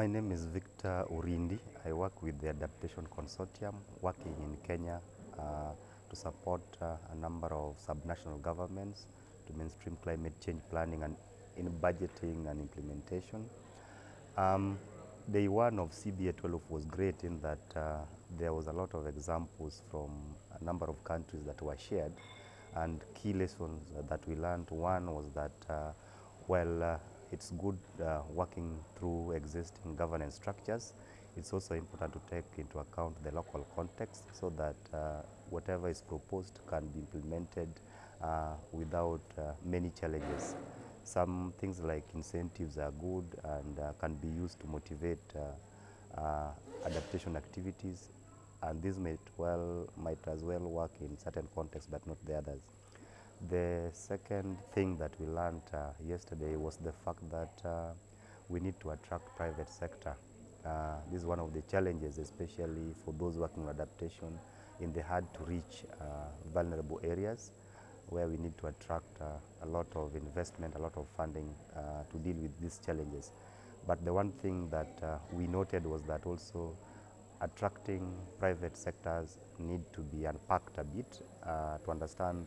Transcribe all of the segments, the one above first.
My name is Victor Orindi. I work with the Adaptation Consortium, working in Kenya uh, to support uh, a number of subnational governments to mainstream climate change planning and in budgeting and implementation. Um, day one of CBA 12 was great in that uh, there was a lot of examples from a number of countries that were shared and key lessons that we learned. One was that, uh, well, uh, it's good uh, working through existing governance structures. It's also important to take into account the local context so that uh, whatever is proposed can be implemented uh, without uh, many challenges. Some things like incentives are good and uh, can be used to motivate uh, adaptation activities and this might well might as well work in certain contexts but not the others. The second thing that we learned uh, yesterday was the fact that uh, we need to attract private sector. Uh, this is one of the challenges, especially for those working on adaptation in the hard to reach uh, vulnerable areas where we need to attract uh, a lot of investment, a lot of funding uh, to deal with these challenges. But the one thing that we noted was that also attracting private sectors need to be unpacked a bit to understand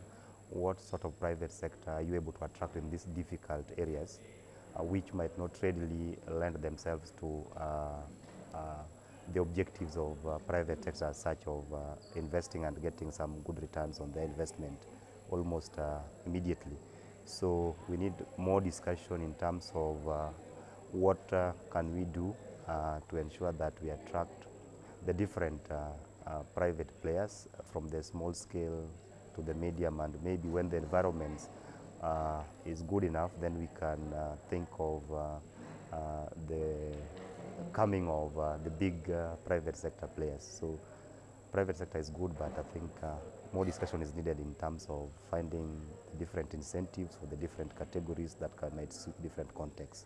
what sort of private sector are you able to attract in these difficult areas uh, which might not readily lend themselves to uh, uh, the objectives of uh, private sector such of investing and getting some good returns on their investment almost immediately. So we need more discussion in terms of what can we do to ensure that we attract the different private players from the small scale to the medium and maybe when the environment uh, is good enough then we can uh, think of uh, uh, the coming of uh, the big private sector players. So private sector is good but I think more discussion is needed in terms of finding different incentives for the different categories that can might different contexts.